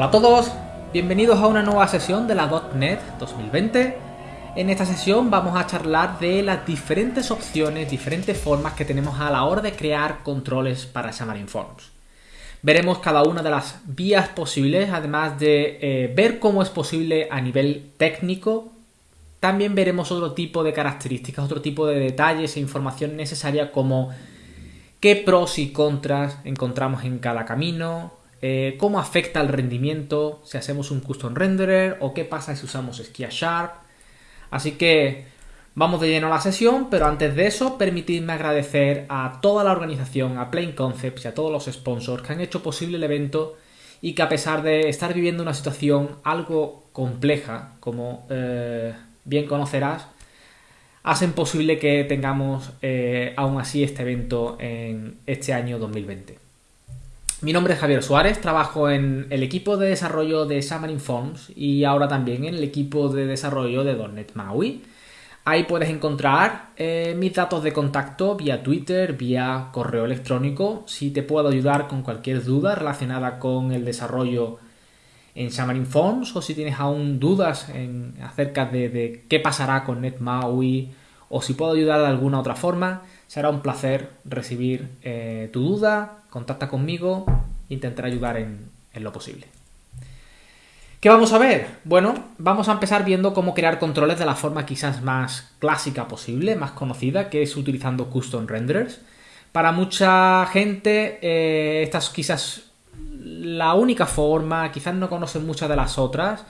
Hola a todos, bienvenidos a una nueva sesión de la .NET 2020. En esta sesión vamos a charlar de las diferentes opciones, diferentes formas que tenemos a la hora de crear controles para Xamarin Forms. Veremos cada una de las vías posibles, además de eh, ver cómo es posible a nivel técnico. También veremos otro tipo de características, otro tipo de detalles e información necesaria como qué pros y contras encontramos en cada camino, eh, cómo afecta el rendimiento si hacemos un custom renderer o qué pasa si usamos Skia Sharp. Así que vamos de lleno a la sesión, pero antes de eso permitidme agradecer a toda la organización, a Plain Concepts y a todos los sponsors que han hecho posible el evento y que a pesar de estar viviendo una situación algo compleja, como eh, bien conocerás, hacen posible que tengamos eh, aún así este evento en este año 2020. Mi nombre es Javier Suárez, trabajo en el equipo de desarrollo de Xamarin Forms y ahora también en el equipo de desarrollo de .NET MAUI. Ahí puedes encontrar eh, mis datos de contacto vía Twitter, vía correo electrónico, si te puedo ayudar con cualquier duda relacionada con el desarrollo en Xamarin Forms o si tienes aún dudas en, acerca de, qué pasará con NetMAUI o si puedo ayudar de alguna otra forma, será un placer recibir eh, tu duda, contacta conmigo, intentaré ayudar en, lo posible. ¿Qué vamos a ver? Bueno, vamos a empezar viendo cómo crear controles de la forma quizás más clásica posible, más conocida, que es utilizando custom renderers. Para mucha gente, eh, esta es quizás la única forma, quizás no conocen muchas de las otras,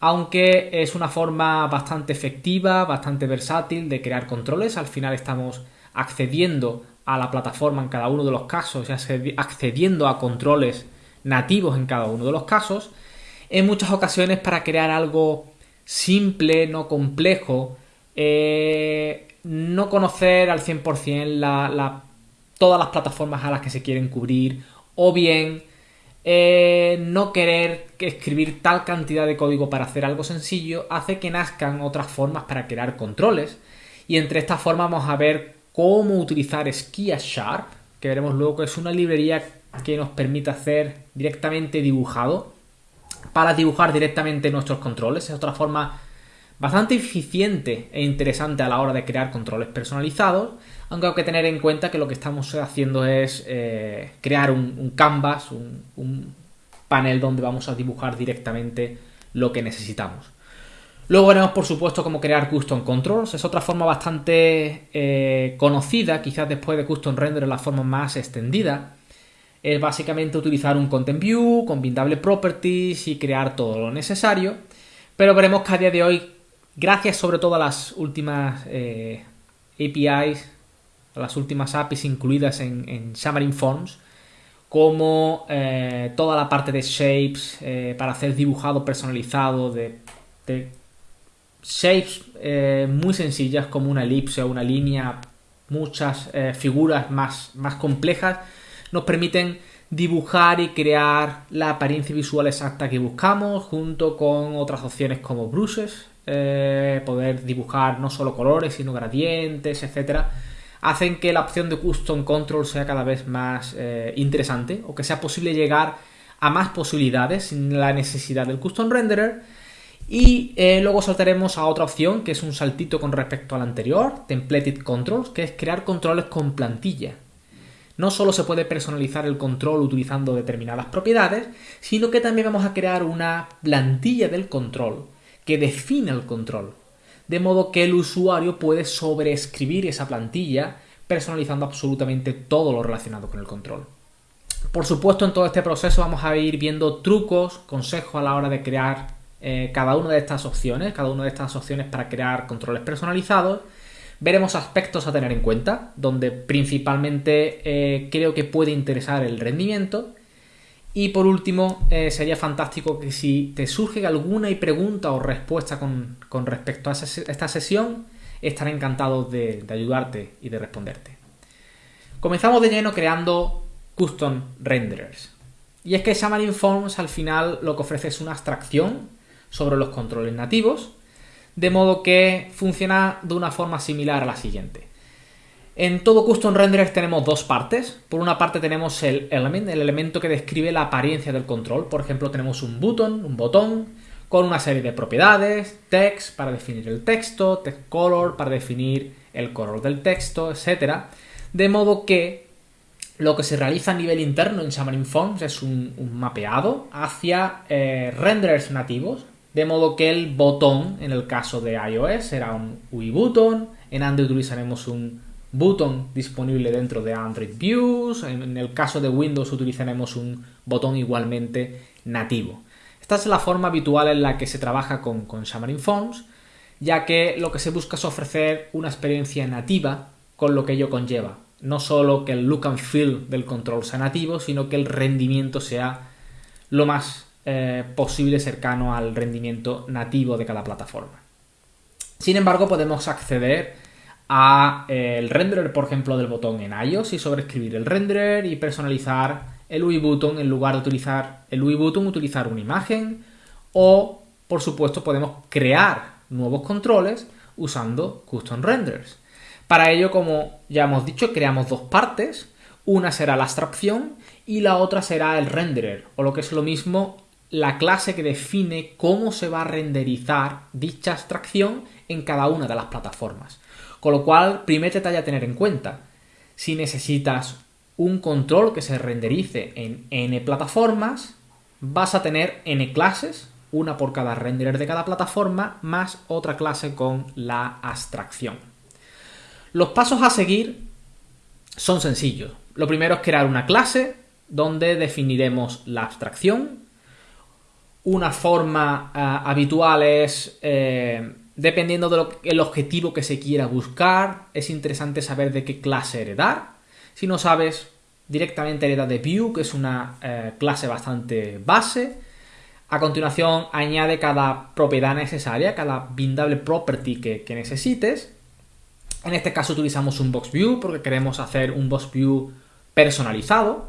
aunque es una forma bastante efectiva, bastante versátil de crear controles. Al final estamos accediendo a la plataforma en cada uno de los casos, ya accediendo a controles nativos en cada uno de los casos, en muchas ocasiones para crear algo simple, no complejo, eh, no conocer al 100% todas las plataformas a las que se quieren cubrir, o bien eh, no querer escribir tal cantidad de código para hacer algo sencillo, hace que nazcan otras formas para crear controles. Y entre estas formas vamos a ver cómo utilizar Skia Sharp, que veremos luego que es una librería que nos permite hacer directamente dibujado para dibujar directamente nuestros controles. Es otra forma bastante eficiente e interesante a la hora de crear controles personalizados, aunque hay que tener en cuenta que lo que estamos haciendo es eh, crear un, canvas, un panel donde vamos a dibujar directamente lo que necesitamos. Luego veremos, por supuesto, cómo crear custom controls. Es otra forma bastante eh, conocida, quizás después de custom render la forma más extendida. Es básicamente utilizar un content view con bindable properties y crear todo lo necesario. Pero veremos que a día de hoy, gracias sobre todo a las últimas eh, APIs, a las últimas APIs incluidas en, en Xamarin Forms, como eh, toda la parte de shapes para hacer dibujado personalizado de shapes eh, muy sencillas como una elipse o una línea, muchas eh, figuras más, más complejas, nos permiten dibujar y crear la apariencia visual exacta que buscamos junto con otras opciones como brushes, eh, poder dibujar no solo colores sino gradientes, etcétera, hacen que la opción de custom control sea cada vez más interesante o que sea posible llegar a más posibilidades sin la necesidad del custom renderer y eh, luego saltaremos a otra opción que es un saltito con respecto al anterior, Templated Controls, que es crear controles con plantilla. No solo se puede personalizar el control utilizando determinadas propiedades, sino que también vamos a crear una plantilla del control que define el control. De modo que el usuario puede sobreescribir esa plantilla personalizando absolutamente todo lo relacionado con el control. Por supuesto, en todo este proceso vamos a ir viendo trucos, consejos a la hora de crear eh, cada una de estas opciones, cada una de estas opciones para crear controles personalizados. Veremos aspectos a tener en cuenta, donde principalmente eh, creo que puede interesar el rendimiento. Y por último, eh, sería fantástico que si te surge alguna pregunta o respuesta con, respecto a esta sesión, estaré encantado de, de ayudarte y de responderte. Comenzamos de lleno creando custom renderers. Y es que Xamarin Forms al final lo que ofrece es una abstracción sobre los controles nativos, de modo que funciona de una forma similar a la siguiente. En todo Custom Renderer tenemos dos partes. Por una parte tenemos el element, el elemento que describe la apariencia del control. Por ejemplo, tenemos un button, un botón, con una serie de propiedades, text para definir el texto, text color para definir el color del texto, etc. De modo que lo que se realiza a nivel interno en Xamarin Forms es un, mapeado hacia eh, renderers nativos, de modo que el botón, en el caso de iOS, será un UI button, en Android utilizaremos un button disponible dentro de Android Views, en el caso de Windows utilizaremos un botón igualmente nativo. Esta es la forma habitual en la que se trabaja con, con Xamarin Forms, ya que lo que se busca es ofrecer una experiencia nativa con lo que ello conlleva. No solo que el look and feel del control sea nativo, sino que el rendimiento sea lo más eh, posible cercano al rendimiento nativo de cada plataforma. Sin embargo, podemos acceder al eh, renderer, por ejemplo, del botón en iOS y sobreescribir el renderer y personalizar el UI button en lugar de utilizar el UI button, utilizar una imagen o, por supuesto, podemos crear nuevos controles usando custom renders. Para ello, como ya hemos dicho, creamos dos partes. Una será la abstracción y la otra será el renderer, o lo que es lo mismo, la clase que define cómo se va a renderizar dicha abstracción en cada una de las plataformas. Con lo cual, primer detalle a tener en cuenta, si necesitas un control que se renderice en n plataformas, vas a tener n clases, una por cada renderer de cada plataforma, más otra clase con la abstracción. Los pasos a seguir son sencillos. Lo primero es crear una clase donde definiremos la abstracción. Una forma eh, habitual es eh, Dependiendo del objetivo que se quiera buscar, es interesante saber de qué clase heredar. Si no sabes, directamente hereda de View, que es una eh, clase bastante base. A continuación, añade cada propiedad necesaria, cada bindable property que, necesites. En este caso utilizamos un box view porque queremos hacer un box view personalizado.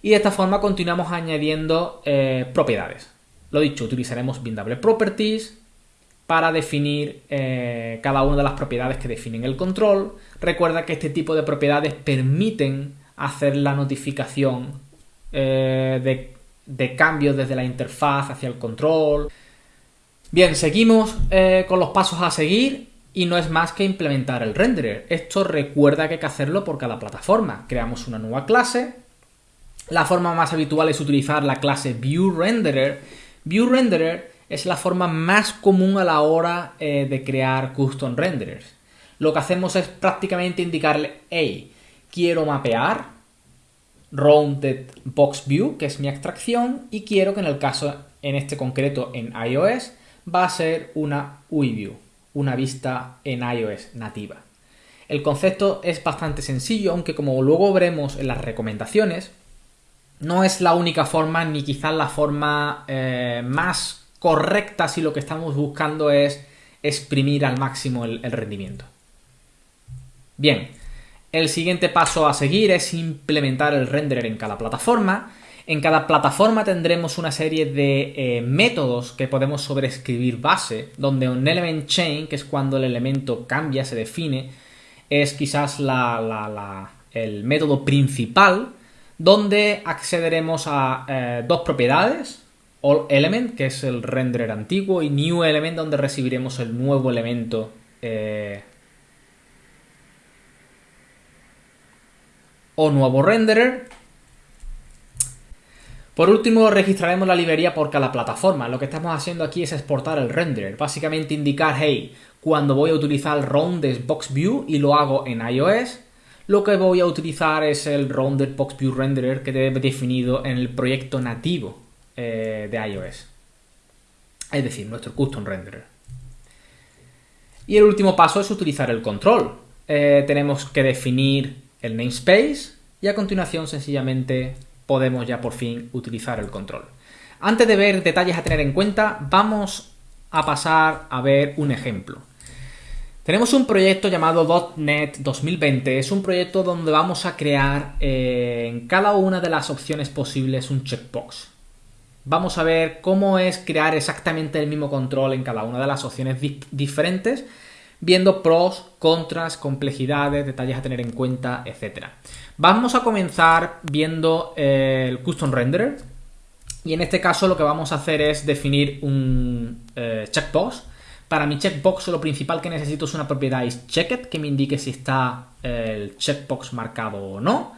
Y de esta forma continuamos añadiendo propiedades. Lo dicho, utilizaremos bindable properties, para definir eh, cada una de las propiedades que definen el control. Recuerda que este tipo de propiedades permiten hacer la notificación eh, de, cambios desde la interfaz hacia el control. Bien, seguimos eh, con los pasos a seguir y no es más que implementar el renderer. Esto recuerda que hay que hacerlo por cada plataforma. Creamos una nueva clase. La forma más habitual es utilizar la clase ViewRenderer. ViewRenderer es la forma más común a la hora eh, de crear custom renderers. Lo que hacemos es prácticamente indicarle, hey, quiero mapear rounded box view, que es mi abstracción, y quiero que en el caso, en este concreto en iOS, va a ser una UI view, una vista en iOS nativa. El concepto es bastante sencillo, aunque como luego veremos en las recomendaciones, no es la única forma ni quizás la forma eh, más correcta si lo que estamos buscando es exprimir al máximo el, rendimiento. Bien, el siguiente paso a seguir es implementar el renderer en cada plataforma. En cada plataforma tendremos una serie de eh, métodos que podemos sobreescribir base, donde un element chain, que es cuando el elemento cambia, se define, es quizás el método principal, donde accederemos a eh, dos propiedades, All Element, que es el renderer antiguo, y New Element, donde recibiremos el nuevo elemento eh, o nuevo renderer. Por último, registraremos la librería por cada plataforma. Lo que estamos haciendo aquí es exportar el renderer. Básicamente indicar, hey, cuando voy a utilizar el Rounded Box View y lo hago en iOS, lo que voy a utilizar es el Rounded Box View Renderer que debe definido en el proyecto nativo eh, de iOS. Es decir, nuestro custom renderer. Y el último paso es utilizar el control. Eh, tenemos que definir el namespace y a continuación sencillamente podemos ya por fin utilizar el control. Antes de ver detalles a tener en cuenta, vamos a pasar a ver un ejemplo. Tenemos un proyecto llamado .NET 2020. Es un proyecto donde vamos a crear eh, en cada una de las opciones posibles un checkbox vamos a ver cómo es crear exactamente el mismo control en cada una de las opciones diferentes, viendo pros, contras, complejidades, detalles a tener en cuenta, etc. Vamos a comenzar viendo el Custom Renderer y en este caso lo que vamos a hacer es definir un eh, checkbox. Para mi checkbox lo principal que necesito es una propiedad isChecked que me indique si está el checkbox marcado o no.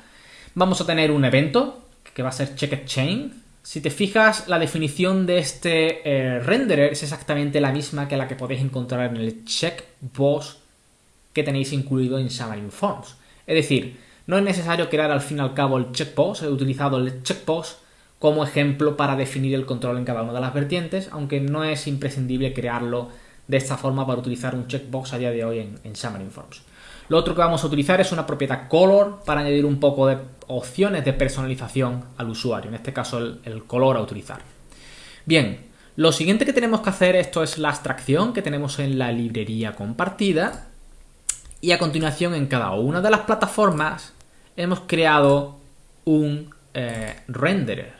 Vamos a tener un evento que va a ser checkedChain si te fijas, la definición de este eh, renderer es exactamente la misma que la que podéis encontrar en el checkbox que tenéis incluido en Xamarin Forms. Es decir, no es necesario crear al fin y al cabo el checkbox, he utilizado el checkbox como ejemplo para definir el control en cada una de las vertientes, aunque no es imprescindible crearlo de esta forma para utilizar un checkbox a día de hoy en, en Xamarin Forms. Lo otro que vamos a utilizar es una propiedad color para añadir un poco de opciones de personalización al usuario, en este caso el, color a utilizar. Bien, lo siguiente que tenemos que hacer esto es la abstracción que tenemos en la librería compartida y a continuación en cada una de las plataformas hemos creado un eh, renderer.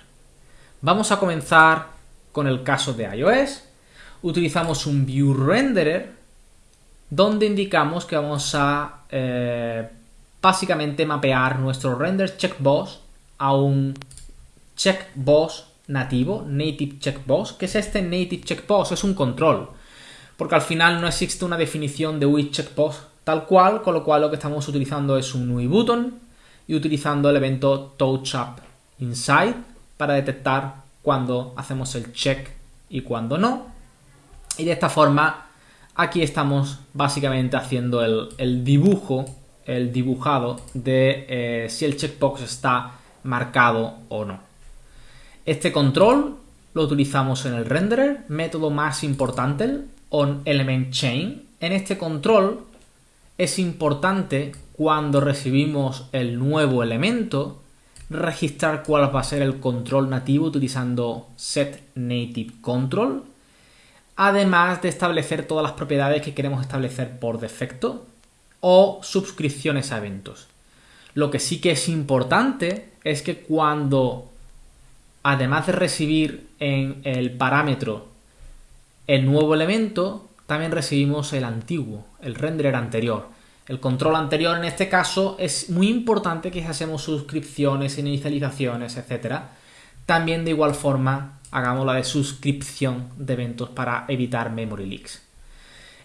Vamos a comenzar con el caso de iOS. Utilizamos un view renderer donde indicamos que vamos a eh, básicamente mapear nuestro render checkbox a un checkbox nativo, native checkbox. ¿Qué es este native checkbox? Es un control, porque al final no existe una definición de which checkbox tal cual, con lo cual lo que estamos utilizando es un UI button y utilizando el evento touch inside para detectar cuando hacemos el check y cuando no. Y de esta forma Aquí estamos básicamente haciendo el, dibujo, el dibujado de eh, si el checkbox está marcado o no. Este control lo utilizamos en el renderer, método más importante, el onElementChain. En este control es importante cuando recibimos el nuevo elemento registrar cuál va a ser el control nativo utilizando setNativeControl además de establecer todas las propiedades que queremos establecer por defecto o suscripciones a eventos. Lo que sí que es importante es que cuando, además de recibir en el parámetro el nuevo elemento, también recibimos el antiguo, el renderer anterior. El control anterior en este caso es muy importante que hacemos suscripciones, inicializaciones, etc. También de igual forma hagamos la de suscripción de eventos para evitar memory leaks.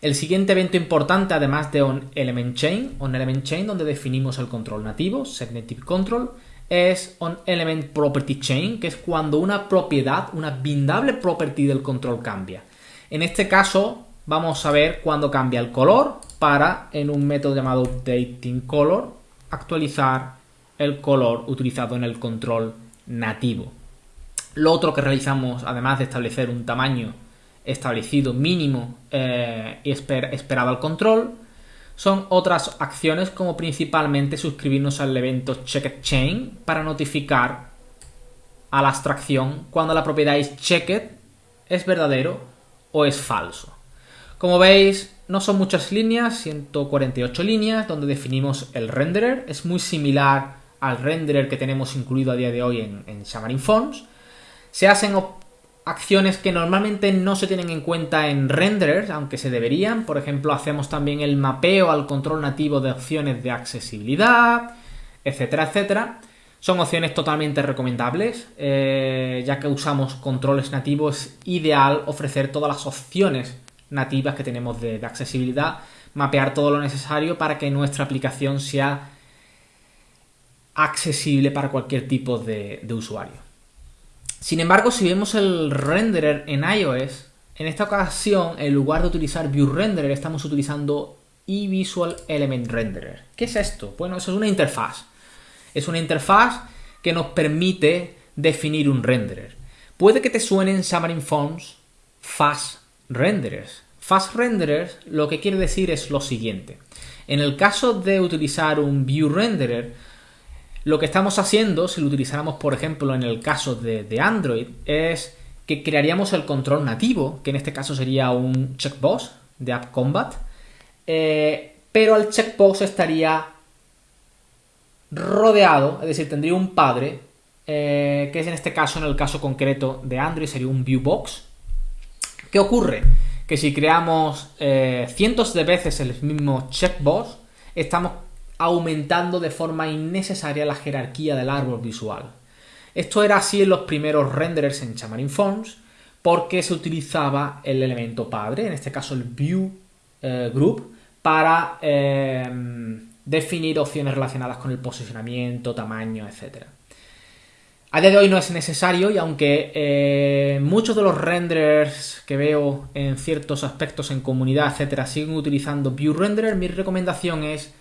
El siguiente evento importante, además de onElementChain, onElementChain, donde definimos el control nativo, setNativeControl, es onElementPropertyChain, que es cuando una propiedad, una bindable property del control cambia. En este caso, vamos a ver cuándo cambia el color para, en un método llamado UpdatingColor, actualizar el color utilizado en el control nativo. Lo otro que realizamos, además de establecer un tamaño establecido mínimo eh, y esperado al control, son otras acciones como principalmente suscribirnos al evento checked chain para notificar a la abstracción cuando la propiedad es checked es verdadero o es falso. Como veis, no son muchas líneas, 148 líneas, donde definimos el renderer. Es muy similar al renderer que tenemos incluido a día de hoy en, en Xamarin Forms. Se hacen acciones que normalmente no se tienen en cuenta en renderers, aunque se deberían. Por ejemplo, hacemos también el mapeo al control nativo de opciones de accesibilidad, etcétera, etcétera. Son opciones totalmente recomendables, eh, ya que usamos controles nativos, es ideal ofrecer todas las opciones nativas que tenemos de, accesibilidad, mapear todo lo necesario para que nuestra aplicación sea accesible para cualquier tipo de usuario. Sin embargo, si vemos el renderer en iOS, en esta ocasión, en lugar de utilizar ViewRenderer, estamos utilizando eVisual Element Renderer. ¿Qué es esto? Bueno, eso es una interfaz. Es una interfaz que nos permite definir un renderer. Puede que te suenen Xamarin Forms Fast Renderers. Fast Renderers lo que quiere decir es lo siguiente. En el caso de utilizar un ViewRenderer, lo que estamos haciendo, si lo utilizáramos por ejemplo en el caso de, Android, es que crearíamos el control nativo, que en este caso sería un checkbox de App Combat, eh, pero el checkbox estaría rodeado, es decir, tendría un padre, eh, que es en este caso, en el caso concreto de Android, sería un viewbox. ¿Qué ocurre? que si creamos eh, cientos de veces el mismo checkbox, estamos aumentando de forma innecesaria la jerarquía del árbol visual. Esto era así en los primeros renderers en Xamarin Forms, porque se utilizaba el elemento padre, en este caso el view eh, group, para eh, definir opciones relacionadas con el posicionamiento, tamaño, etc. A día de hoy no es necesario y aunque eh, muchos de los renderers que veo en ciertos aspectos en comunidad, etcétera, siguen utilizando View Renderer, mi recomendación es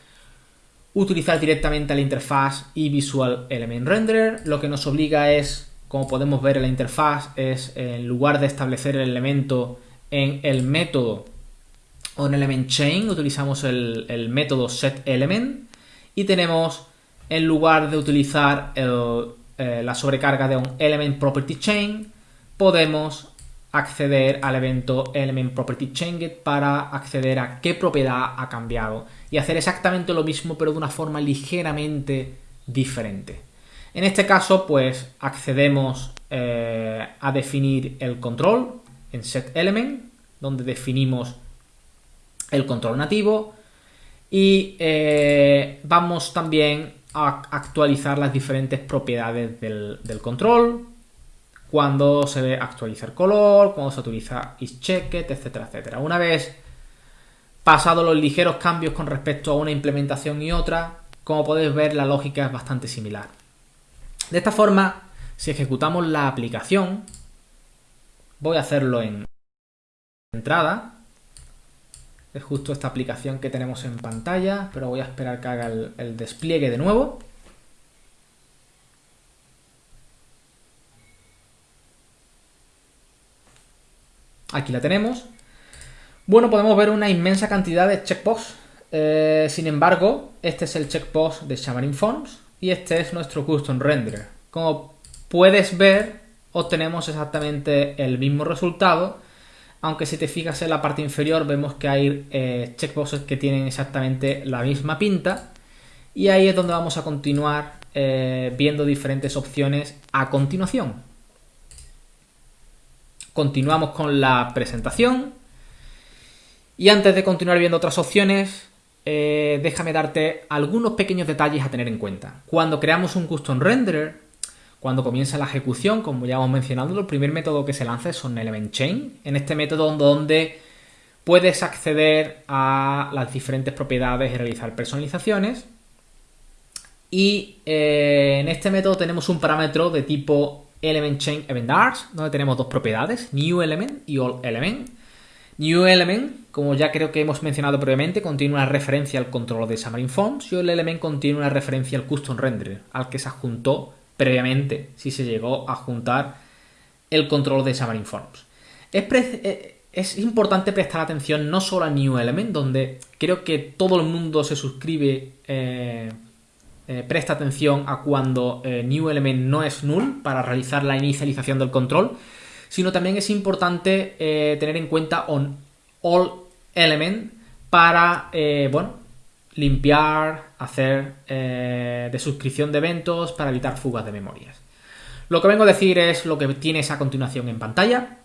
utilizar directamente la interfaz y Visual Element Renderer. Lo que nos obliga es, como podemos ver en la interfaz, es en lugar de establecer el elemento en el método o en Element Chain, utilizamos el, método setElement y tenemos, en lugar de utilizar eh, la sobrecarga de un Element Property Chain, podemos acceder al evento Element Property Changed para acceder a qué propiedad ha cambiado y hacer exactamente lo mismo pero de una forma ligeramente diferente. En este caso pues accedemos eh, a definir el control en setElement donde definimos el control nativo y eh, vamos también a actualizar las diferentes propiedades del, control cuando se ve actualizar color, cuando se utiliza isChecked, etcétera, etcétera. Una vez pasados los ligeros cambios con respecto a una implementación y otra, como podéis ver la lógica es bastante similar. De esta forma, si ejecutamos la aplicación, voy a hacerlo en entrada, es justo esta aplicación que tenemos en pantalla, pero voy a esperar que haga el despliegue de nuevo. Aquí la tenemos. Bueno, podemos ver una inmensa cantidad de checkbox. Eh, sin embargo, este es el checkbox de Xamarin Forms y este es nuestro custom renderer. Como puedes ver, obtenemos exactamente el mismo resultado, aunque si te fijas en la parte inferior vemos que hay eh, checkboxes que tienen exactamente la misma pinta y ahí es donde vamos a continuar eh, viendo diferentes opciones a continuación. Continuamos con la presentación. Y antes de continuar viendo otras opciones, eh, déjame darte algunos pequeños detalles a tener en cuenta. Cuando creamos un custom renderer, cuando comienza la ejecución, como ya hemos mencionado, el primer método que se lanza es un element chain. En este método donde puedes acceder a las diferentes propiedades y realizar personalizaciones. Y eh, en este método tenemos un parámetro de tipo Element Chain Event donde tenemos dos propiedades, New Element y All Element. New Element, como ya creo que hemos mencionado previamente, contiene una referencia al control de Xamarin Forms y All Element contiene una referencia al Custom Renderer, al que se adjuntó previamente, si se llegó a juntar el control de Xamarin Forms. Es, eh, es importante prestar atención no solo a New Element, donde creo que todo el mundo se suscribe... Eh, eh, presta atención a cuando eh, new element no es null para realizar la inicialización del control, sino también es importante eh, tener en cuenta on all element para, bueno, limpiar, hacer de suscripción de eventos para evitar fugas de memorias. Lo que vengo a decir es lo que tienes a continuación en pantalla.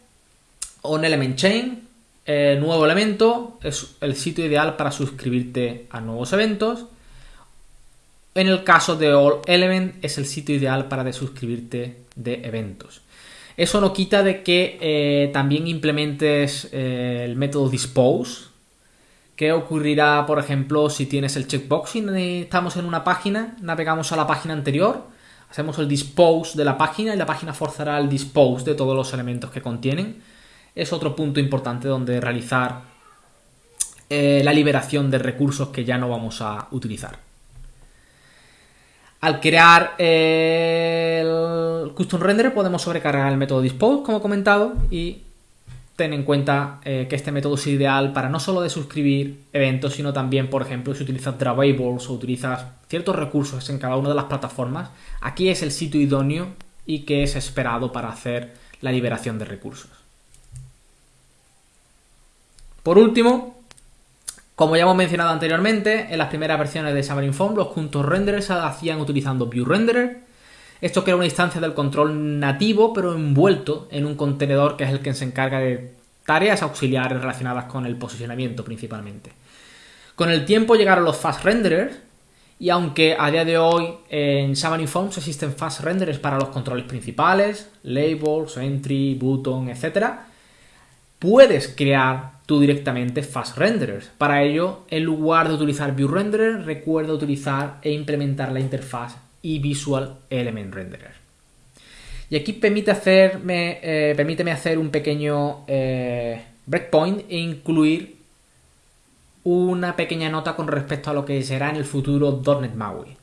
On element chain, nuevo elemento, es el sitio ideal para suscribirte a nuevos eventos. En el caso de All Element es el sitio ideal para desuscribirte de eventos. Eso no quita de que eh, también implementes eh, el método dispose. ¿Qué ocurrirá, por ejemplo, si tienes el checkbox y estamos en una página, navegamos a la página anterior, hacemos el dispose de la página y la página forzará el dispose de todos los elementos que contienen? Es otro punto importante donde realizar eh, la liberación de recursos que ya no vamos a utilizar. Al crear el custom render podemos sobrecargar el método dispose, como he comentado, y ten en cuenta eh, que este método es ideal para no solo de suscribir eventos, sino también, por ejemplo, si utilizas Dravables o utilizas ciertos recursos en cada una de las plataformas, aquí es el sitio idóneo y que es esperado para hacer la liberación de recursos. Por último, como ya hemos mencionado anteriormente, en las primeras versiones de Xamarin Form los puntos renderers se hacían utilizando ViewRenderer. Esto crea una instancia del control nativo, pero envuelto en un contenedor que es el que se encarga de tareas auxiliares relacionadas con el posicionamiento principalmente. Con el tiempo llegaron los fast renderers y aunque a día de hoy en Xamarin Forms existen fast renderers para los controles principales, labels, entry, button, etc., puedes crear tú directamente fast renderers. Para ello, en lugar de utilizar view renderer, recuerda utilizar e implementar la interfaz y visual element renderer. Y aquí permite hacerme, eh, permíteme hacer un pequeño eh, breakpoint e incluir una pequeña nota con respecto a lo que será en el futuro .NET MAUI.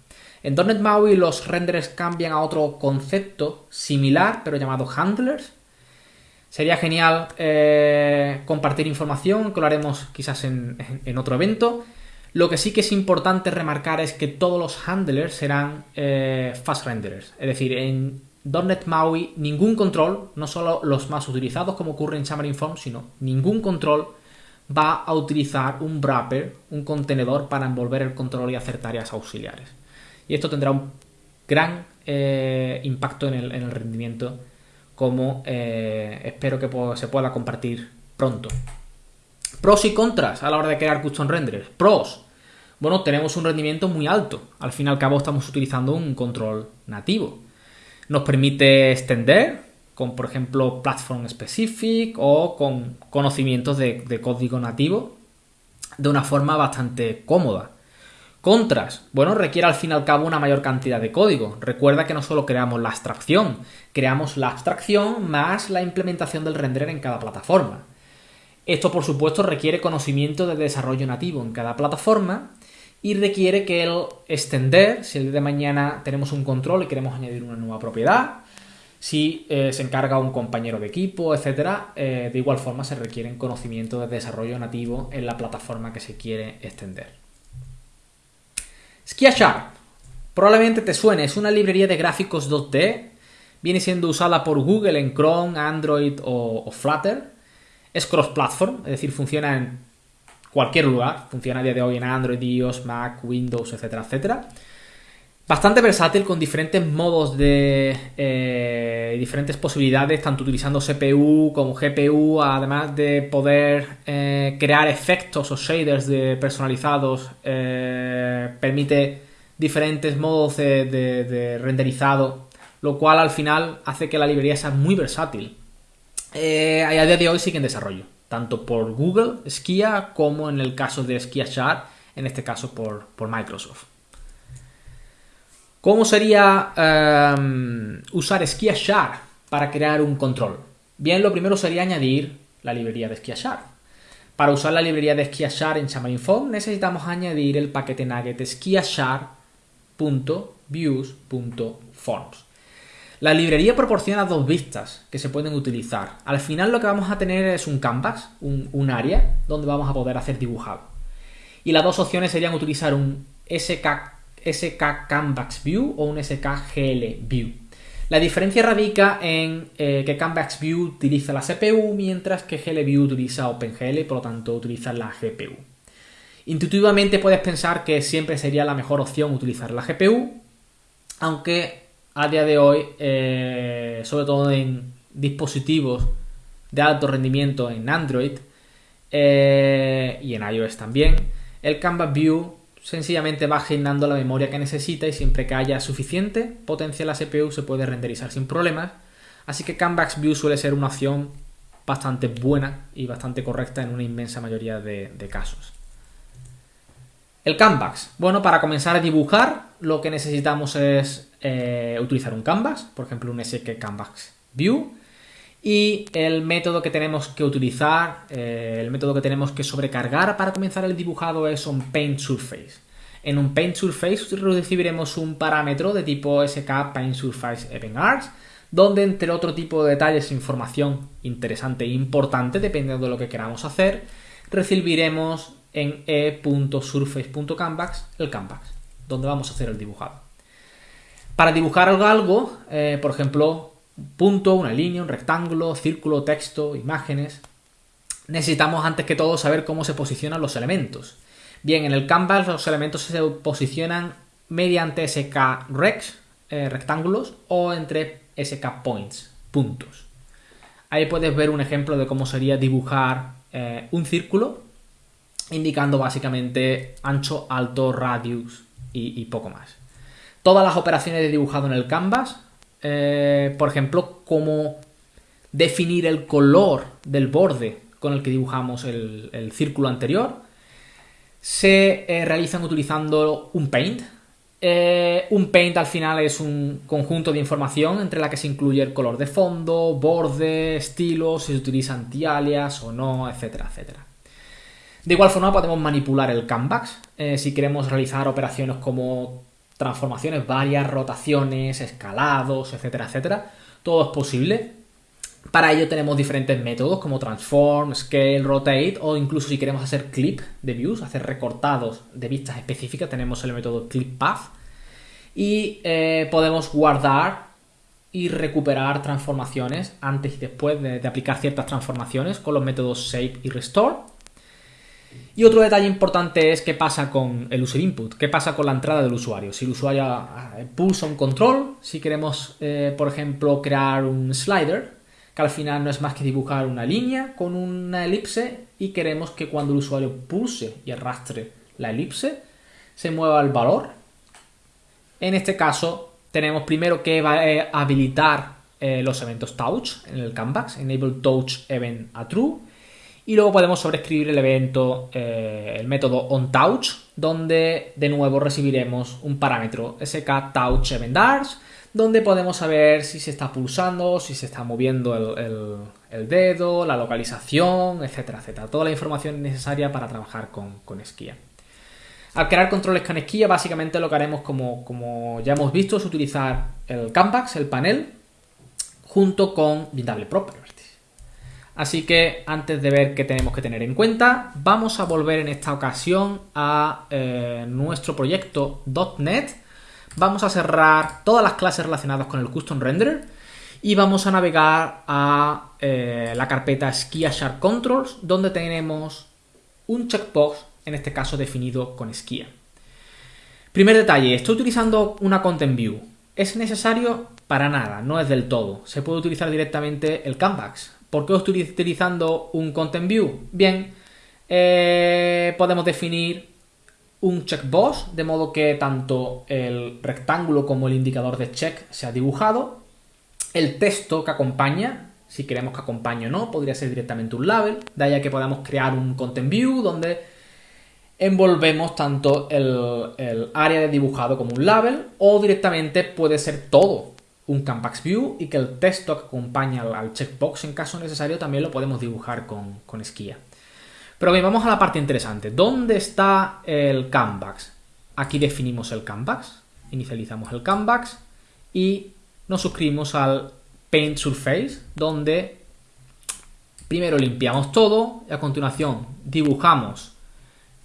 En .NET MAUI los renders cambian a otro concepto similar, pero llamado handlers. Sería genial eh, compartir información, que lo haremos quizás en, otro evento. Lo que sí que es importante remarcar es que todos los handlers serán eh, fast renderers. Es decir, en .NET MAUI ningún control, no solo los más utilizados como ocurre en Xamarin Forms, sino ningún control va a utilizar un wrapper, un contenedor para envolver el control y hacer tareas auxiliares. Y esto tendrá un gran eh, impacto en el, rendimiento como eh, espero que se pueda compartir pronto. Pros y contras a la hora de crear custom renders. Pros. Bueno, tenemos un rendimiento muy alto. Al fin y al cabo estamos utilizando un control nativo. Nos permite extender con, por ejemplo, Platform Specific o con conocimientos de, código nativo de una forma bastante cómoda. Contras, bueno, requiere al fin y al cabo una mayor cantidad de código. Recuerda que no solo creamos la abstracción, creamos la abstracción más la implementación del render en cada plataforma. Esto, por supuesto, requiere conocimiento de desarrollo nativo en cada plataforma y requiere que el extender, si el día de mañana tenemos un control y queremos añadir una nueva propiedad, si eh, se encarga un compañero de equipo, etcétera, eh, de igual forma se requieren conocimientos de desarrollo nativo en la plataforma que se quiere extender. SkiaSharp. Probablemente te suene, es una librería de gráficos 2D. Viene siendo usada por Google en Chrome, Android o Flutter. Es cross-platform, es decir, funciona en cualquier lugar. Funciona a día de hoy en Android, iOS, Mac, Windows, etcétera, etcétera. Bastante versátil con diferentes modos de eh, diferentes posibilidades, tanto utilizando CPU como GPU, además de poder eh, crear efectos o shaders de personalizados, eh, permite diferentes modos de, renderizado, lo cual al final hace que la librería sea muy versátil. A día de hoy sigue en desarrollo, tanto por Google, Skia, como en el caso de Skia Sharp, en este caso por Microsoft. ¿Cómo sería em, usar SkiaShar para crear un control? Bien, lo primero sería añadir la librería de SkiaShar. Para usar la librería de SkiaShar en Xamarin.Form necesitamos añadir el paquete nugget skiashar.views.forms. La librería proporciona dos vistas que se pueden utilizar. Al final lo que vamos a tener es un canvas, un, área donde vamos a poder hacer dibujado. Y las dos opciones serían utilizar un SK SK Canvas View o un SK GL View. La diferencia radica en eh, que Canvas View utiliza la CPU, mientras que GL View utiliza OpenGL y por lo tanto utiliza la GPU. Intuitivamente puedes pensar que siempre sería la mejor opción utilizar la GPU, aunque a día de hoy, eh, sobre todo en dispositivos de alto rendimiento en Android eh, y en iOS también, el Canvas View sencillamente va asignando la memoria que necesita y siempre que haya suficiente potencia en la CPU se puede renderizar sin problemas. Así que Canvas View suele ser una opción bastante buena y bastante correcta en una inmensa mayoría de, casos. El Canvas. Bueno, para comenzar a dibujar lo que necesitamos es eh, utilizar un Canvas, por ejemplo un SK Canvas View. Y el método que tenemos que utilizar, eh, el método que tenemos que sobrecargar para comenzar el dibujado es un Paint Surface. En un Paint Surface recibiremos un parámetro de tipo SK Paint Surface Event Arts, donde entre otro tipo de detalles e información interesante e importante, dependiendo de lo que queramos hacer, recibiremos en e.surface.canvas el canvas, donde vamos a hacer el dibujado. Para dibujar algo, eh, por ejemplo, un punto, una línea, un rectángulo, círculo, texto, imágenes. Necesitamos antes que todo saber cómo se posicionan los elementos. Bien, en el canvas los elementos se posicionan mediante SK rex, eh, rectángulos, o entre SK points, puntos. Ahí puedes ver un ejemplo de cómo sería dibujar eh, un círculo, indicando básicamente ancho, alto, radius y, poco más. Todas las operaciones de dibujado en el canvas, eh, por ejemplo, cómo definir el color del borde con el que dibujamos el, círculo anterior, se eh, realizan utilizando un paint, eh, un paint al final es un conjunto de información entre la que se incluye el color de fondo, borde, estilo, si se utiliza anti-alias o no, etcétera, etcétera. De igual forma podemos manipular el canvas. Si queremos realizar operaciones como transformaciones varias, rotaciones, escalados, etcétera, etcétera. Todo es posible. Para ello tenemos diferentes métodos como transform, scale, rotate o incluso si queremos hacer clip de views, hacer recortados de vistas específicas, tenemos el método clip path y eh, podemos guardar y recuperar transformaciones antes y después de, aplicar ciertas transformaciones con los métodos shape y restore. Y otro detalle importante es qué pasa con el user input, qué pasa con la entrada del usuario. Si el usuario eh, pulsa un control, si queremos, eh, por ejemplo, crear un slider, que al final no es más que dibujar una línea con una elipse y queremos que cuando el usuario pulse y arrastre la elipse se mueva el valor. En este caso tenemos primero que eh, habilitar los eventos touch en el canvas, enable touch event a true y luego podemos sobreescribir el evento, eh, el método onTouch, donde de nuevo recibiremos un parámetro sk touch event donde podemos saber si se está pulsando, si se está moviendo el, dedo, la localización, etcétera, etcétera. Toda la información necesaria para trabajar con, con Skia. Al crear controles con Skia, básicamente lo que haremos, como, como ya hemos visto, es utilizar el Canvas, el panel, junto con Bindable Properties. Así que antes de ver qué tenemos que tener en cuenta, vamos a volver en esta ocasión a eh, nuestro proyecto .NET vamos a cerrar todas las clases relacionadas con el Custom Renderer y vamos a navegar a eh, la carpeta Skia Sharp Controls donde tenemos un checkbox, en este caso definido con Skia. Primer detalle, estoy utilizando una Content View. ¿Es necesario? Para nada, no es del todo. Se puede utilizar directamente el Canvas. ¿Por qué estoy utilizando un Content View? Bien, eh, podemos definir un checkbox, de modo que tanto el rectángulo como el indicador de check se ha dibujado. El texto que acompaña, si queremos que acompañe o no, podría ser directamente un label, de ahí a que podamos crear un content view donde envolvemos tanto el, área de dibujado como un label o directamente puede ser todo un canvas view y que el texto que acompaña al, checkbox en caso necesario también lo podemos dibujar con, con Skia. Pero bien, vamos a la parte interesante. ¿Dónde está el canvas? Aquí definimos el canvas, inicializamos el canvas y nos suscribimos al Paint Surface, donde primero limpiamos todo y a continuación dibujamos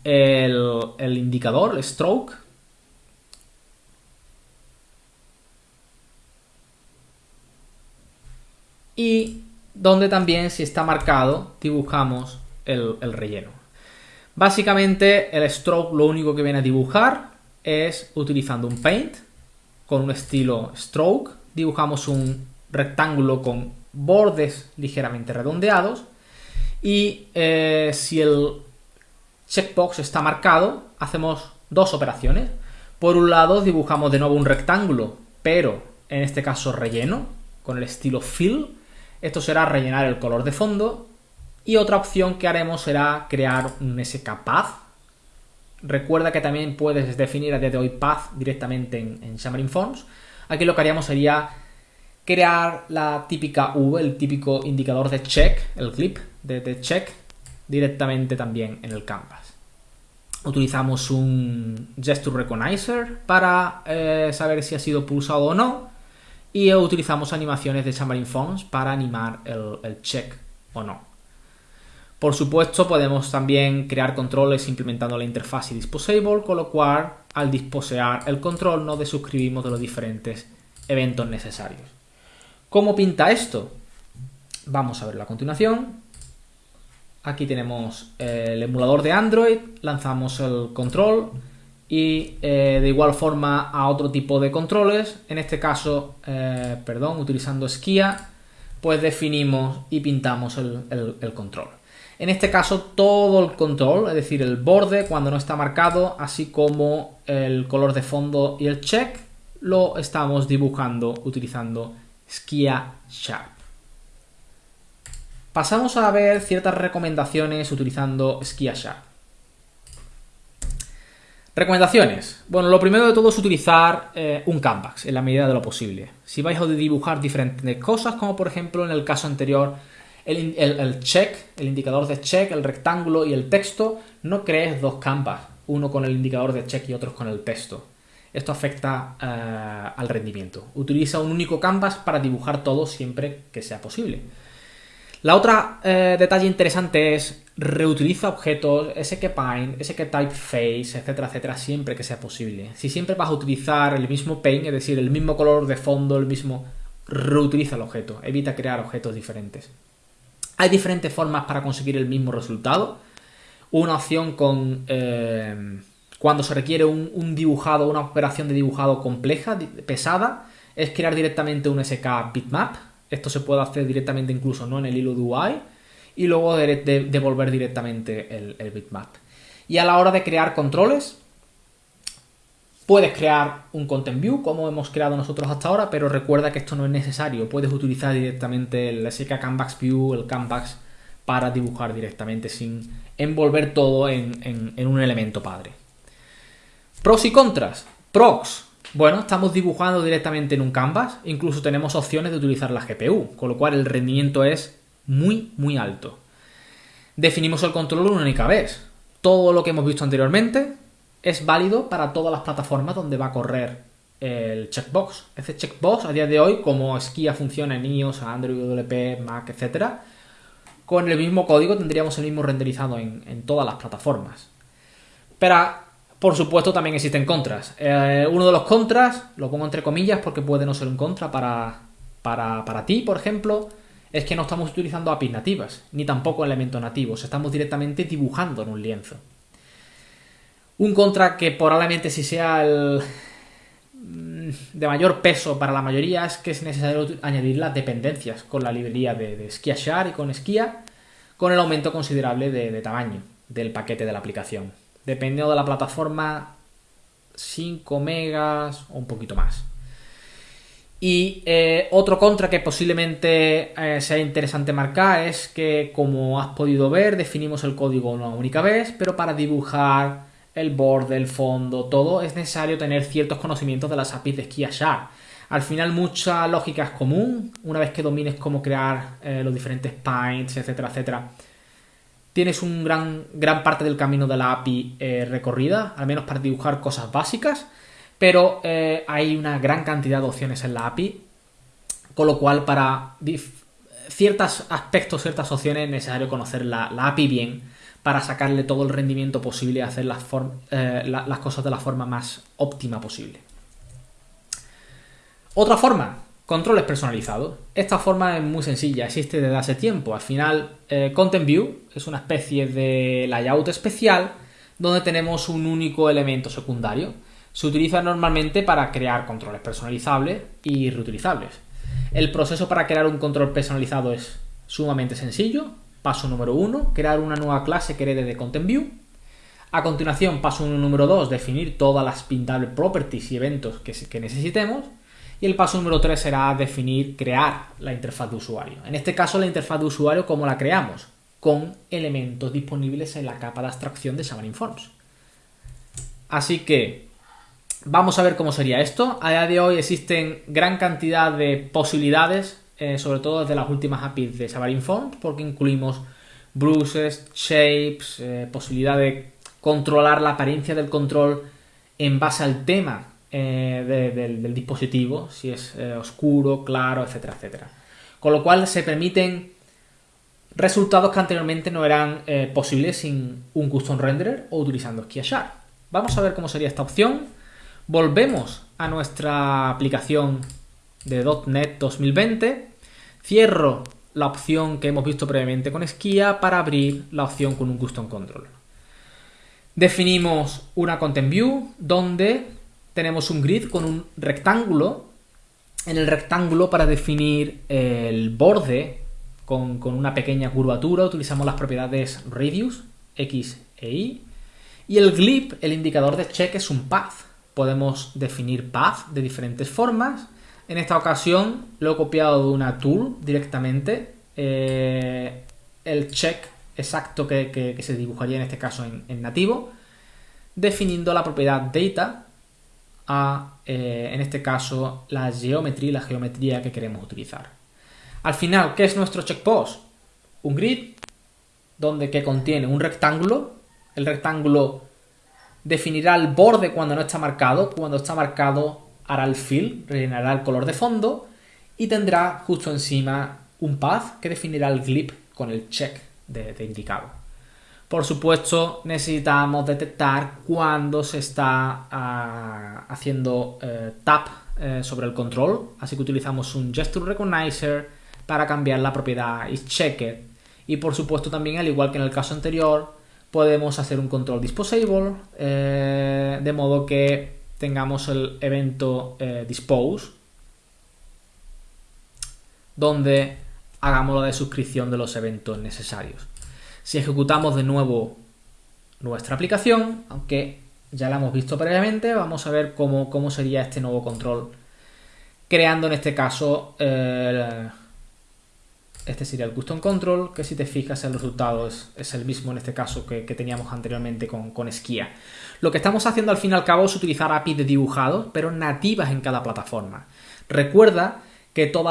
el, el indicador, el stroke, y donde también si está marcado dibujamos el, relleno. Básicamente el stroke lo único que viene a dibujar es utilizando un paint con un estilo stroke, dibujamos un rectángulo con bordes ligeramente redondeados y eh, si el checkbox está marcado hacemos dos operaciones. Por un lado dibujamos de nuevo un rectángulo, pero en este caso relleno, con el estilo fill. Esto será rellenar el color de fondo y otra opción que haremos será crear un SK Path. Recuerda que también puedes definir a día de hoy Path directamente en, en Xamarin Forms. Aquí lo que haríamos sería crear la típica V, el típico indicador de check, el clip de, check, directamente también en el canvas. Utilizamos un gesture recognizer para eh, saber si ha sido pulsado o no. Y utilizamos animaciones de Xamarin Forms para animar el check o no. Por supuesto, podemos también crear controles implementando la interfaz y disposable, con lo cual al disposear el control nos desuscribimos de los diferentes eventos necesarios. ¿Cómo pinta esto? Vamos a verlo a continuación. Aquí tenemos el emulador de Android, lanzamos el control y eh, de igual forma a otro tipo de controles, en este caso, eh, perdón, utilizando Skia, pues definimos y pintamos el, control. En este caso todo el control, es decir, el borde cuando no está marcado, así como el color de fondo y el check, lo estamos dibujando utilizando Skia Sharp. Pasamos a ver ciertas recomendaciones utilizando Skia Sharp. Recomendaciones. Bueno, lo primero de todo es utilizar eh, un canvas en la medida de lo posible. Si vais a dibujar diferentes cosas, como por ejemplo en el caso anterior, el, check, el indicador de check, el rectángulo y el texto, no crees dos canvas, uno con el indicador de check y otro con el texto. Esto afecta eh, al rendimiento. Utiliza un único canvas para dibujar todo siempre que sea posible. La otra eh, detalle interesante es reutiliza objetos, SK SK Typeface, etcétera, etcétera, siempre que sea posible. Si siempre vas a utilizar el mismo paint, es decir, el mismo color de fondo, el mismo, reutiliza el objeto, evita crear objetos diferentes. Hay diferentes formas para conseguir el mismo resultado. Una opción con eh, cuando se requiere un, dibujado, una operación de dibujado compleja, pesada, es crear directamente un SK bitmap, esto se puede hacer directamente incluso no en el hilo de UI y luego devolver directamente el, bitmap. Y a la hora de crear controles, puedes crear un content view como hemos creado nosotros hasta ahora, pero recuerda que esto no es necesario. Puedes utilizar directamente el SK Canvas View, el Canvas, para dibujar directamente sin envolver todo en, en un elemento padre. Pros y contras. Pros. Bueno, estamos dibujando directamente en un canvas, incluso tenemos opciones de utilizar la GPU, con lo cual el rendimiento es muy, muy alto. Definimos el control una única vez. Todo lo que hemos visto anteriormente es válido para todas las plataformas donde va a correr el checkbox. Ese checkbox a día de hoy, como Skia funciona en iOS, Android, WP, Mac, etc., con el mismo código tendríamos el mismo renderizado en, en todas las plataformas. Pero por supuesto, también existen contras. Eh, uno de los contras, lo pongo entre comillas porque puede no ser un contra para, para, ti, por ejemplo, es que no estamos utilizando APIs nativas, ni tampoco elementos nativos. Estamos directamente dibujando en un lienzo. Un contra que probablemente si sea el mm, de mayor peso para la mayoría es que es necesario añadir las dependencias con la librería de, de y con Skia con el aumento considerable de tamaño del paquete de la aplicación dependiendo de la plataforma, 5 megas o un poquito más. Y eh, otro contra que posiblemente eh, sea interesante marcar es que, como has podido ver, definimos el código una única vez, pero para dibujar el borde, el fondo, todo, es necesario tener ciertos conocimientos de las APIs de Sharp. Al final mucha lógica es común, una vez que domines cómo crear eh, los diferentes paints, etcétera, etcétera tienes un gran, gran parte del camino de la API eh, recorrida, al menos para dibujar cosas básicas, pero eh, hay una gran cantidad de opciones en la API, con lo cual para ciertos aspectos, ciertas opciones es necesario conocer la, API bien para sacarle todo el rendimiento posible y hacer las, eh, las cosas de la forma más óptima posible. Otra forma, Controles personalizados. Esta forma es muy sencilla, existe desde hace tiempo. Al final, eh, Content View es una especie de layout especial donde tenemos un único elemento secundario. Se utiliza normalmente para crear controles personalizables y reutilizables. El proceso para crear un control personalizado es sumamente sencillo. Paso número uno, crear una nueva clase que herede de Content View. A continuación, paso número 2, definir todas las pintables properties y eventos que, que necesitemos. Y el paso número 3 será definir, crear la interfaz de usuario. En este caso, la interfaz de usuario, ¿cómo la creamos? Con elementos disponibles en la capa de abstracción de Xamarin Forms. Así que vamos a ver cómo sería esto. A día de hoy existen gran cantidad de posibilidades, eh, sobre todo desde las últimas APIs de Xamarin Forms, porque incluimos bruises, shapes, eh, posibilidad de controlar la apariencia del control en base al tema eh, del, dispositivo, si es eh, oscuro, claro, etcétera, etcétera. Con lo cual se permiten resultados que anteriormente no eran eh, posibles sin un custom renderer o utilizando Sharp. Vamos a ver cómo sería esta opción. Volvemos a nuestra aplicación de .NET 2020. Cierro la opción que hemos visto previamente con Skia para abrir la opción con un custom control. Definimos una content view donde tenemos un grid con un rectángulo en el rectángulo para definir el borde con, una pequeña curvatura utilizamos las propiedades radius, x e y. Y el glib, el indicador de check, es un path. Podemos definir path de diferentes formas. En esta ocasión lo he copiado de una tool directamente. Eh, el check exacto que, se dibujaría en este caso en, nativo. Definiendo la propiedad data a, eh, en este caso, la geometría, la geometría que queremos utilizar. Al final, ¿qué es nuestro checkpost? Un grid donde que contiene un rectángulo. El rectángulo definirá el borde cuando no está marcado. Cuando está marcado hará el fill, rellenará el color de fondo y tendrá justo encima un path que definirá el glip con el check de, indicado. Por supuesto, necesitamos detectar cuando se está ah, haciendo eh, tap eh, sobre el control, así que utilizamos un gesture recognizer para cambiar la propiedad isChecked. Y por supuesto también, al igual que en el caso anterior, podemos hacer un control disposable, eh, de modo que tengamos el evento dispose, donde hagamos la de suscripción de los eventos necesarios. Si ejecutamos de nuevo nuestra aplicación, aunque ya la hemos visto previamente, vamos a ver cómo, cómo sería este nuevo control, creando en este caso este sería el Custom Control, que si te fijas el resultado es, el mismo en este caso que, teníamos anteriormente con, con. Lo que estamos haciendo al fin y al cabo es utilizar APIs de dibujado, pero nativas en cada plataforma. Recuerda que todo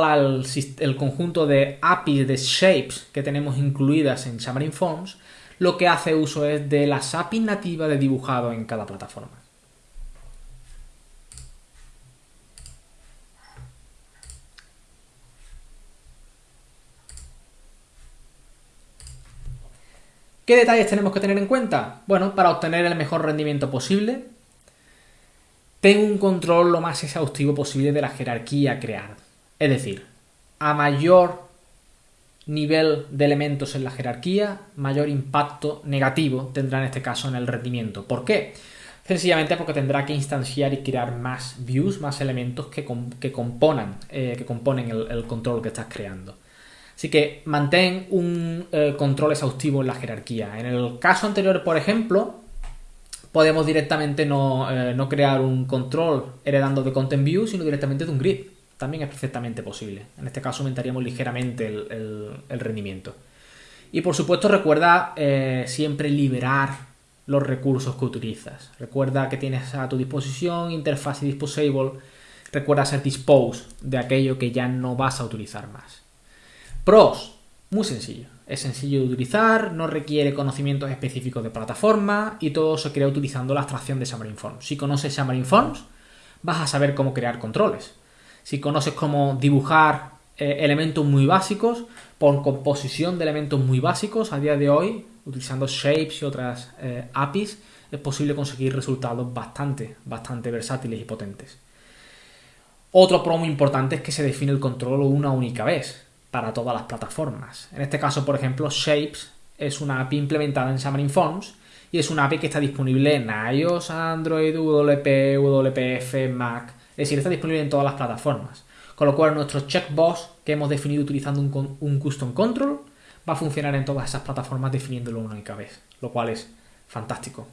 el, conjunto de APIs de shapes que tenemos incluidas en Xamarin Forms, lo que hace uso es de las APIs nativas de dibujado en cada plataforma. ¿Qué detalles tenemos que tener en cuenta? Bueno, para obtener el mejor rendimiento posible, tengo un control lo más exhaustivo posible de la jerarquía creada. Es decir, a mayor nivel de elementos en la jerarquía, mayor impacto negativo tendrá en este caso en el rendimiento. ¿Por qué? Sencillamente porque tendrá que instanciar y crear más views, más elementos que, componan, eh, que componen el control que estás creando. Así que mantén un eh, control exhaustivo en la jerarquía. En el caso anterior, por ejemplo, podemos directamente no, eh, crear un control heredando de content view, sino directamente de un grid. También es perfectamente posible. En este caso aumentaríamos ligeramente el, rendimiento. Y por supuesto recuerda eh, siempre liberar los recursos que utilizas. Recuerda que tienes a tu disposición interfaz y disposable. Recuerda hacer dispose de aquello que ya no vas a utilizar más. Pros, muy sencillo. Es sencillo de utilizar, no requiere conocimientos específicos de plataforma y todo se crea utilizando la abstracción de Xamarin Forms. Si conoces Xamarin Forms, vas a saber cómo crear controles. Si conoces cómo dibujar eh, elementos muy básicos, por composición de elementos muy básicos, a día de hoy, utilizando shapes y otras eh, APIs, es posible conseguir resultados bastante, bastante versátiles y potentes. Otro pro muy importante es que se define el control una única vez para todas las plataformas. En este caso, por ejemplo, Shapes es una API implementada en Xamarin Forms y es una API que está disponible en iOS, Android, WP, WPF, Mac, es decir, está disponible en todas las plataformas. Con lo cual nuestro checkbox que hemos definido utilizando un, custom control va a funcionar en todas esas plataformas definiéndolo una única vez, lo cual es fantástico.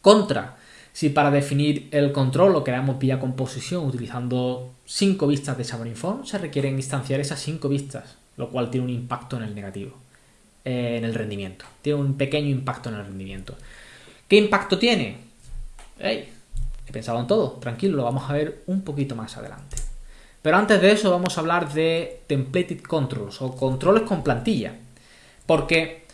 Contra, si para definir el control lo creamos vía composición utilizando 5 vistas de Xamarin Form, se requieren instanciar esas 5 vistas, lo cual tiene un impacto en el negativo, eh, en el rendimiento. Tiene un pequeño impacto en el rendimiento. ¿Qué impacto tiene? He pensado en todo, tranquilo, lo vamos a ver un poquito más adelante. Pero antes de eso vamos a hablar de templated controls o controles con plantilla. Porque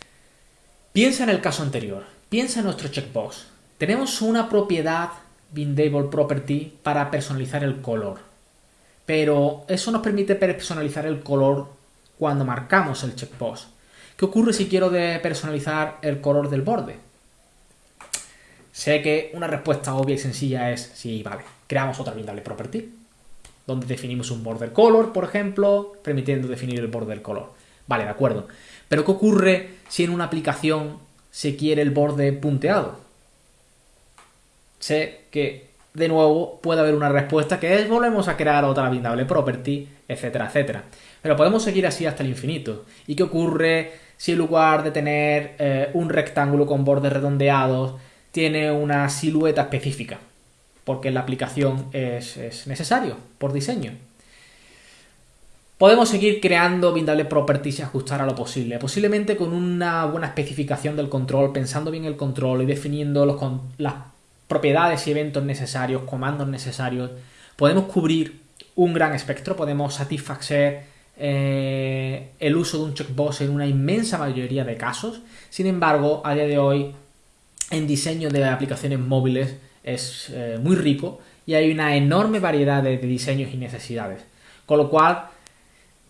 piensa en el caso anterior, piensa en nuestro checkbox. Tenemos una propiedad bindable property para personalizar el color. Pero eso nos permite personalizar el color cuando marcamos el checkbox. ¿Qué ocurre si quiero personalizar el color del borde? Sé que una respuesta obvia y sencilla es sí, vale, creamos otra bindable property donde definimos un border color, por ejemplo, permitiendo definir el border color. Vale, de acuerdo. Pero ¿qué ocurre si en una aplicación se quiere el borde punteado? sé que de nuevo puede haber una respuesta que es volvemos a crear otra bindable property, etcétera, etcétera. Pero podemos seguir así hasta el infinito. ¿Y qué ocurre si en lugar de tener eh, un rectángulo con bordes redondeados, tiene una silueta específica? Porque la aplicación es, es necesario por diseño. Podemos seguir creando bindable properties y ajustar a lo posible, posiblemente con una buena especificación del control, pensando bien el control y definiendo los, las propiedades y eventos necesarios, comandos necesarios. Podemos cubrir un gran espectro, podemos satisfacer eh, el uso de un checkbox en una inmensa mayoría de casos. Sin embargo, a día de hoy, en diseño de aplicaciones móviles es eh, muy rico y hay una enorme variedad de diseños y necesidades. Con lo cual,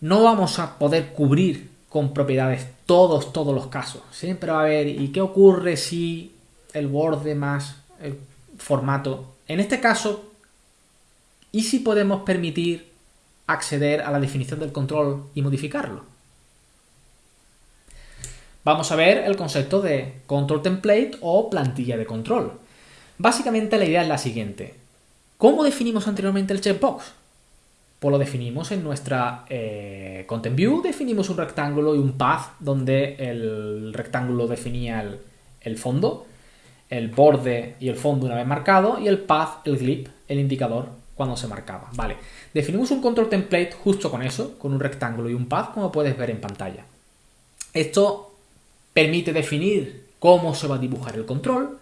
no vamos a poder cubrir con propiedades todos, todos los casos. Siempre va a haber, ¿y qué ocurre si el borde más el formato? En este caso, ¿y si podemos permitir acceder a la definición del control y modificarlo? Vamos a ver el concepto de control template o plantilla de control. Básicamente la idea es la siguiente. ¿Cómo definimos anteriormente el checkbox? pues lo definimos en nuestra eh, Content View, definimos un rectángulo y un path donde el rectángulo definía el, fondo, el borde y el fondo una vez marcado y el path, el glip, el indicador cuando se marcaba. Vale, definimos un control template justo con eso, con un rectángulo y un path como puedes ver en pantalla. Esto permite definir cómo se va a dibujar el control,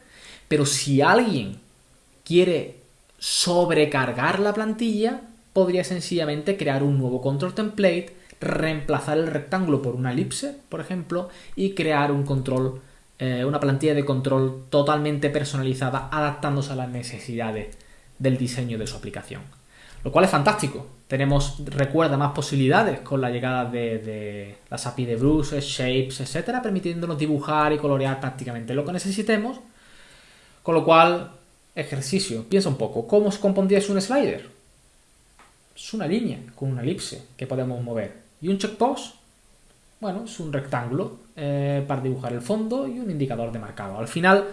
pero si alguien quiere sobrecargar la plantilla, podría sencillamente crear un nuevo control template, reemplazar el rectángulo por una elipse, por ejemplo, y crear un control, eh, una plantilla de control totalmente personalizada, adaptándose a las necesidades del diseño de su aplicación. Lo cual es fantástico. Tenemos, recuerda, más posibilidades con la llegada de, las API de brushes, shapes, etcétera, permitiéndonos dibujar y colorear prácticamente lo que necesitemos. Con lo cual, ejercicio, piensa un poco, ¿cómo se compondrías un slider? es una línea con una elipse que podemos mover. Y un checkbox, bueno, es un rectángulo eh, para dibujar el fondo y un indicador de marcado. Al final,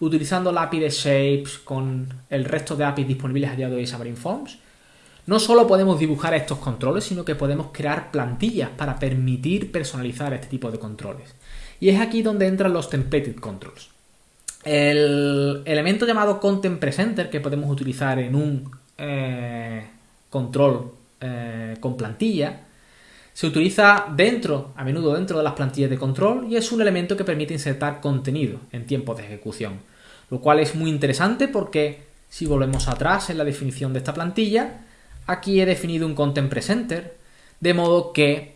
utilizando la API de Shapes con el resto de APIs disponibles a día de hoy en Forms, no solo podemos dibujar estos controles, sino que podemos crear plantillas para permitir personalizar este tipo de controles. Y es aquí donde entran los templated controls. El elemento llamado Content Presenter que podemos utilizar en un eh, control eh, con plantilla, se utiliza dentro, a menudo dentro de las plantillas de control y es un elemento que permite insertar contenido en tiempo de ejecución. Lo cual es muy interesante porque si volvemos atrás en la definición de esta plantilla, aquí he definido un content presenter, de modo que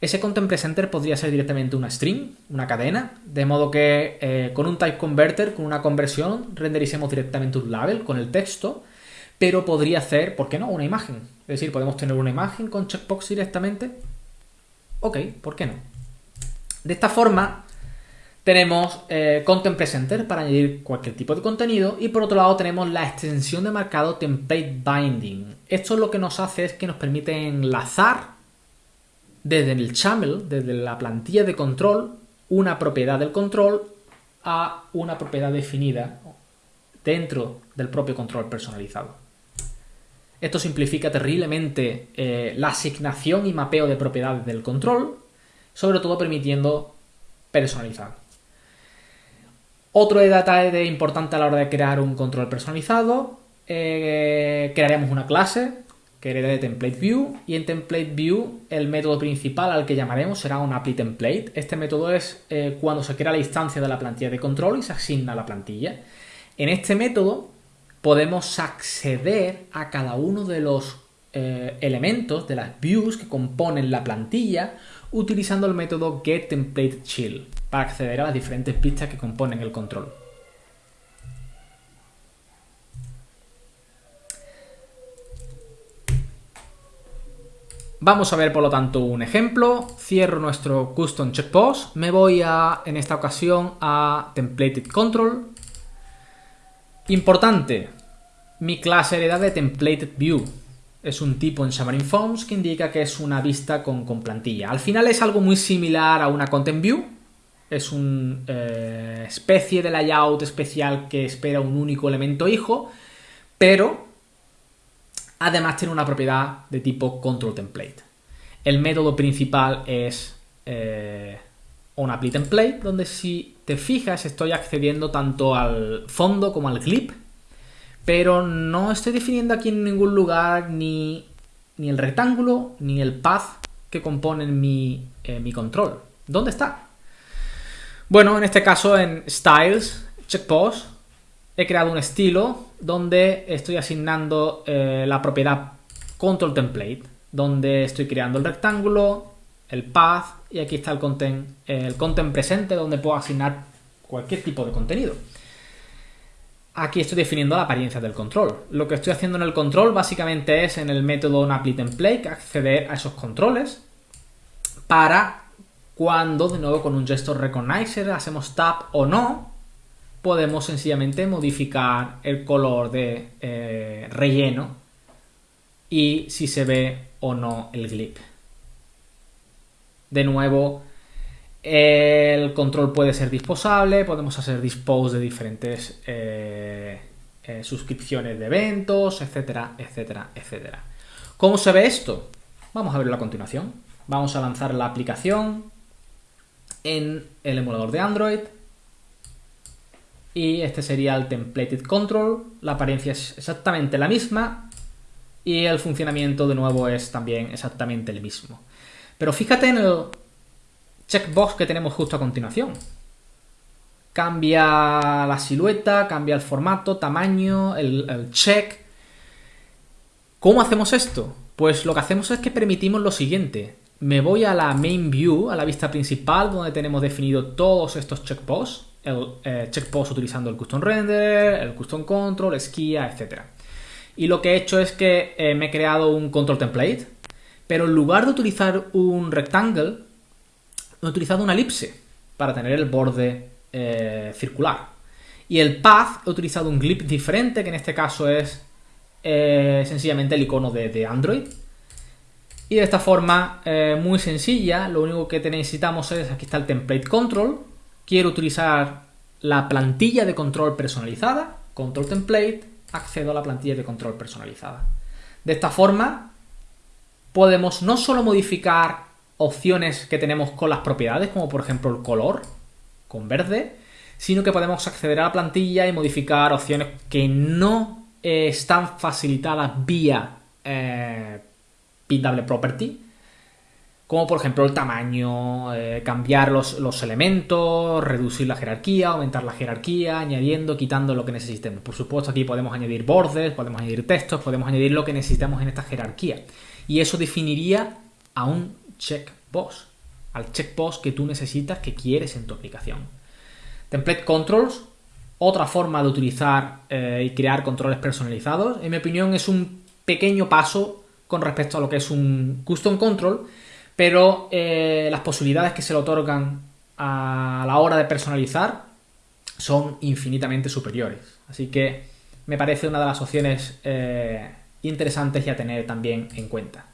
ese content presenter podría ser directamente una string, una cadena, de modo que eh, con un type converter, con una conversión, rendericemos directamente un label con el texto pero podría hacer, ¿por qué no?, una imagen. Es decir, podemos tener una imagen con checkbox directamente. Ok, ¿por qué no? De esta forma, tenemos eh, Content Presenter para añadir cualquier tipo de contenido y por otro lado tenemos la extensión de marcado Template Binding. Esto lo que nos hace es que nos permite enlazar desde el channel, desde la plantilla de control, una propiedad del control a una propiedad definida dentro del propio control personalizado. Esto simplifica terriblemente eh, la asignación y mapeo de propiedades del control, sobre todo permitiendo personalizar. Otro detalle importante a la hora de crear un control personalizado, eh, crearemos una clase que hereda de template view y en template view el método principal al que llamaremos será un apply template. Este método es eh, cuando se crea la instancia de la plantilla de control y se asigna la plantilla. En este método podemos acceder a cada uno de los eh, elementos de las views que componen la plantilla utilizando el método getTemplateChill para acceder a las diferentes pistas que componen el control. Vamos a ver por lo tanto un ejemplo, cierro nuestro custom checkbox, me voy a, en esta ocasión a templated control, Importante, mi clase hereda de TemplateView. Es un tipo en Xamarin Forms que indica que es una vista con, plantilla. Al final es algo muy similar a una Content View. Es una eh, especie de layout especial que espera un único elemento hijo, pero además tiene una propiedad de tipo control template. El método principal es eh, un apply template, donde si te fijas estoy accediendo tanto al fondo como al clip, pero no estoy definiendo aquí en ningún lugar ni, el rectángulo ni el path que componen mi, eh, mi control. ¿Dónde está? Bueno, en este caso en Styles, Checkpost, he creado un estilo donde estoy asignando eh, la propiedad Control Template, donde estoy creando el rectángulo, el path y aquí está el content, el content presente donde puedo asignar cualquier tipo de contenido. Aquí estoy definiendo la apariencia del control. Lo que estoy haciendo en el control básicamente es en el método template acceder a esos controles para cuando de nuevo con un gesture recognizer hacemos tap o no, podemos sencillamente modificar el color de eh, relleno y si se ve o no el glip. De nuevo, el control puede ser disposable, podemos hacer dispose de diferentes eh, eh, suscripciones de eventos, etcétera, etcétera, etcétera. ¿Cómo se ve esto? Vamos a verlo a continuación. Vamos a lanzar la aplicación en el emulador de Android. Y este sería el templated control. La apariencia es exactamente la misma. Y el funcionamiento de nuevo es también exactamente el mismo. Pero fíjate en el checkbox que tenemos justo a continuación. Cambia la silueta, cambia el formato, tamaño, el, check. ¿Cómo hacemos esto? Pues lo que hacemos es que permitimos lo siguiente. Me voy a la main view, a la vista principal, donde tenemos definido todos estos checkposts. El eh, utilizando el custom render, el custom control, esquía, etc. Y lo que he hecho es que eh, me he creado un control template pero en lugar de utilizar un rectangle, he utilizado una elipse para tener el borde eh, circular. Y el path he utilizado un glip diferente, que en este caso es eh, sencillamente el icono de, Android. Y de esta forma, eh, muy sencilla, lo único que necesitamos es, aquí está el template control. Quiero utilizar la plantilla de control personalizada, control template, accedo a la plantilla de control personalizada. De esta forma, podemos no solo modificar opciones que tenemos con las propiedades, como por ejemplo el color, con verde, sino que podemos acceder a la plantilla y modificar opciones que no eh, están facilitadas vía eh, Pindable Property, como por ejemplo el tamaño, eh, cambiar los, los, elementos, reducir la jerarquía, aumentar la jerarquía, añadiendo, quitando lo que necesitemos. Por supuesto aquí podemos añadir bordes, podemos añadir textos, podemos añadir lo que necesitamos en esta jerarquía y eso definiría a un checkbox, al checkbox que tú necesitas, que quieres en tu aplicación. Template controls, otra forma de utilizar eh, y crear controles personalizados, en mi opinión es un pequeño paso con respecto a lo que es un custom control, pero eh, las posibilidades que se le otorgan a la hora de personalizar son infinitamente superiores. Así que me parece una de las opciones eh, interesantes y a tener también en cuenta.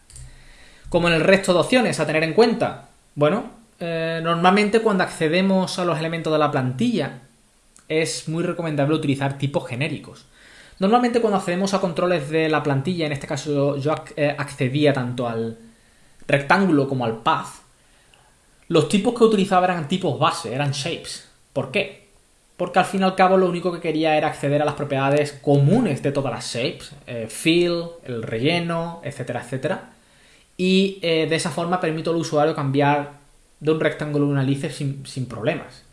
Como en el resto de opciones a tener en cuenta, bueno, eh, normalmente cuando accedemos a los elementos de la plantilla es muy recomendable utilizar tipos genéricos. Normalmente cuando accedemos a controles de la plantilla, en este caso yo eh, accedía tanto al rectángulo como al path, los tipos que utilizaba eran tipos base, eran shapes. ¿Por qué? porque al fin y al cabo lo único que quería era acceder a las propiedades comunes de todas las shapes, eh, fill, el relleno, etcétera, etcétera. Y eh, de esa forma permito al usuario cambiar de un rectángulo a una lice sin, sin, problemas.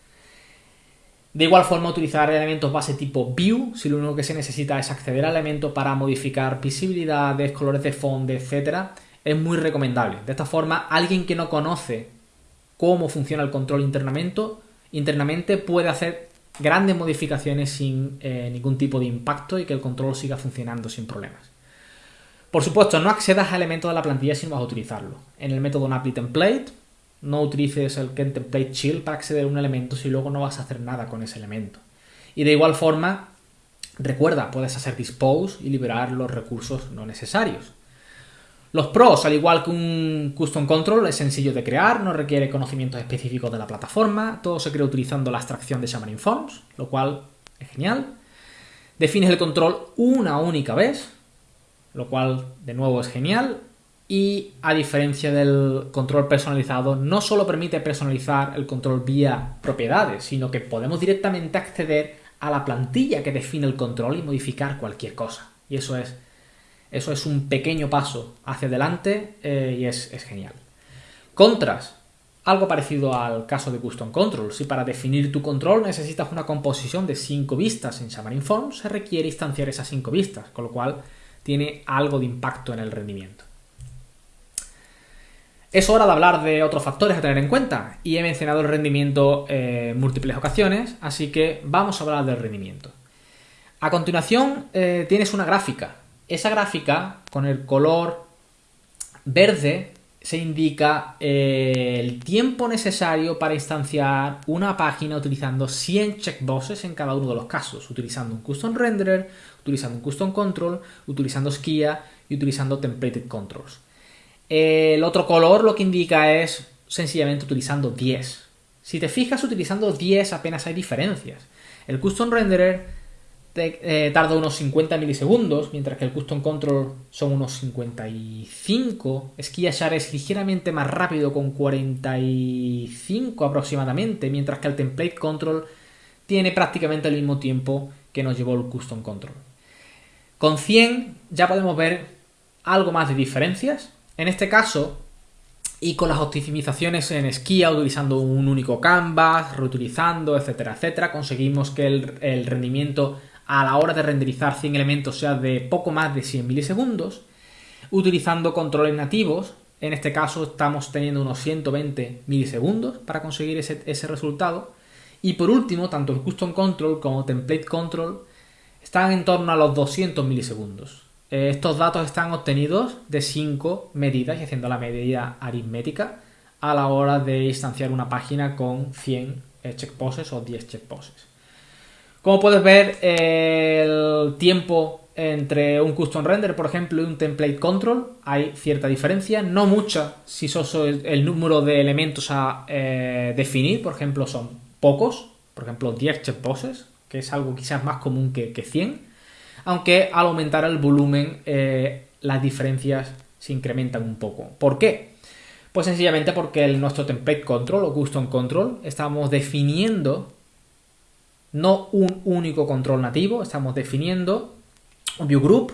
De igual forma, utilizar elementos base tipo view, si lo único que se necesita es acceder al elemento para modificar visibilidades, colores de fondo, etcétera, es muy recomendable. De esta forma, alguien que no conoce cómo funciona el control internamente, internamente puede hacer grandes modificaciones sin eh, ningún tipo de impacto y que el control siga funcionando sin problemas. Por supuesto, no accedas a elementos de la plantilla si vas a utilizarlo. En el método template no utilices el template chill para acceder a un elemento si luego no vas a hacer nada con ese elemento. Y de igual forma, recuerda, puedes hacer dispose y liberar los recursos no necesarios. Los pros, al igual que un custom control, es sencillo de crear, no requiere conocimientos específicos de la plataforma, todo se crea utilizando la abstracción de Xamarin Forms, lo cual es genial. Defines el control una única vez, lo cual de nuevo es genial. Y a diferencia del control personalizado, no solo permite personalizar el control vía propiedades, sino que podemos directamente acceder a la plantilla que define el control y modificar cualquier cosa. Y eso es, eso es un pequeño paso hacia adelante eh, y es, genial. Contras. Algo parecido al caso de Custom Control. Si para definir tu control necesitas una composición de 5 vistas en Xamarin Forms, se requiere instanciar esas 5 vistas, con lo cual tiene algo de impacto en el rendimiento. Es hora de hablar de otros factores a tener en cuenta y he mencionado el rendimiento en múltiples ocasiones, así que vamos a hablar del rendimiento. A continuación eh, tienes una gráfica. Esa gráfica con el color verde se indica eh, el tiempo necesario para instanciar una página utilizando 100 checkboxes en cada uno de los casos, utilizando un custom renderer, utilizando un custom control, utilizando Skia y utilizando templated controls. El otro color lo que indica es sencillamente utilizando 10. Si te fijas, utilizando 10 apenas hay diferencias. El custom renderer eh, tarda unos 50 milisegundos, mientras que el Custom Control son unos 55. Share es ligeramente más rápido con 45 aproximadamente, mientras que el Template Control tiene prácticamente el mismo tiempo que nos llevó el Custom Control. Con 100 ya podemos ver algo más de diferencias. En este caso, y con las optimizaciones en Skia, utilizando un único canvas, reutilizando, etcétera, etcétera, conseguimos que el, rendimiento a la hora de renderizar 100 elementos sea de poco más de 100 milisegundos, utilizando controles nativos, en este caso estamos teniendo unos 120 milisegundos para conseguir ese, resultado, y por último, tanto el Custom Control como Template Control están en torno a los 200 milisegundos. Eh, estos datos están obtenidos de 5 medidas y haciendo la medida aritmética a la hora de instanciar una página con 100 eh, checkposes o 10 checkposes. Como puedes ver, el tiempo entre un custom render, por ejemplo, y un template control, hay cierta diferencia, no mucha si solo el número de elementos a eh, definir, por ejemplo, son pocos, por ejemplo, 10 checkboxes, que es algo quizás más común que, 100, aunque al aumentar el volumen eh, las diferencias se incrementan un poco. ¿Por qué? Pues sencillamente porque nuestro template control o custom control estamos definiendo no un único control nativo, estamos definiendo un view group,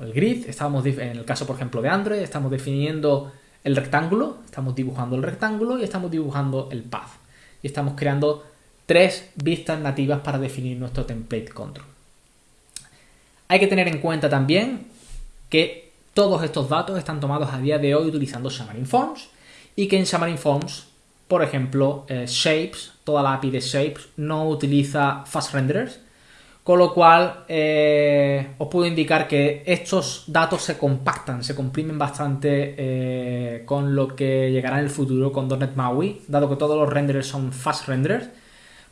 el grid, estamos en el caso por ejemplo de Android, estamos definiendo el rectángulo, estamos dibujando el rectángulo y estamos dibujando el path. Y estamos creando tres vistas nativas para definir nuestro template control. Hay que tener en cuenta también que todos estos datos están tomados a día de hoy utilizando Xamarin Forms y que en Xamarin Forms por ejemplo, eh, Shapes, toda la API de Shapes no utiliza Fast Renderers, con lo cual eh, os puedo indicar que estos datos se compactan, se comprimen bastante eh, con lo que llegará en el futuro con .NET MAUI, dado que todos los renderers son Fast Renderers,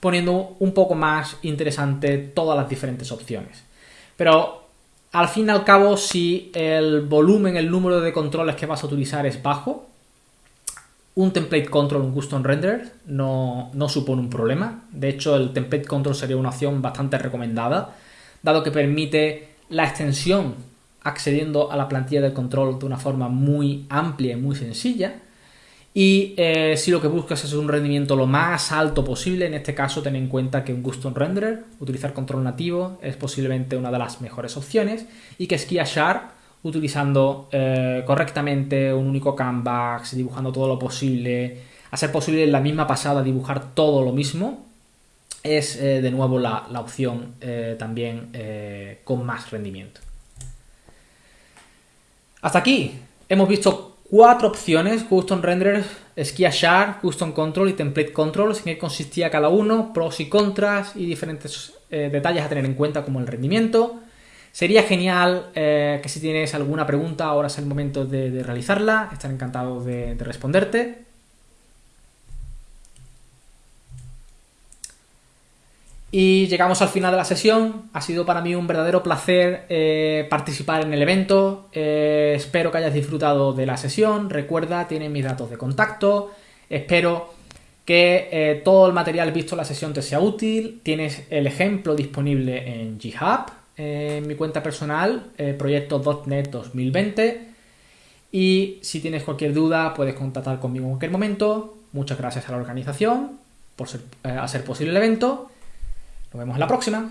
poniendo un poco más interesante todas las diferentes opciones. Pero al fin y al cabo, si el volumen, el número de controles que vas a utilizar es bajo, un template control, un custom render, no, supone un problema. De hecho, el template control sería una opción bastante recomendada, dado que permite la extensión accediendo a la plantilla de control de una forma muy amplia y muy sencilla. Y eh, si lo que buscas es un rendimiento lo más alto posible, en este caso ten en cuenta que un custom renderer, utilizar control nativo, es posiblemente una de las mejores opciones y que Skia Sharp utilizando eh, correctamente un único canvas, dibujando todo lo posible, hacer posible en la misma pasada dibujar todo lo mismo, es eh, de nuevo la, opción eh, también con más rendimiento. Hasta aquí hemos visto cuatro opciones, Custom Render, Skia Sharp, Custom Control y Template Control, en qué consistía cada uno, pros y contras y diferentes detalles a tener en cuenta como el rendimiento, Sería genial eh, que si tienes alguna pregunta, ahora es el momento de, realizarla. Estaré encantado de, responderte. Y llegamos al final de la sesión. Ha sido para mí un verdadero placer eh, participar en el evento. Eh, espero que hayas disfrutado de la sesión. Recuerda, tienes mis datos de contacto. Espero que eh, todo el material visto en la sesión te sea útil. Tienes el ejemplo disponible en GitHub, en mi cuenta personal, proyecto.net 2020. Y si tienes cualquier duda, puedes contactar conmigo en cualquier momento. Muchas gracias a la organización por hacer posible el evento. Nos vemos en la próxima.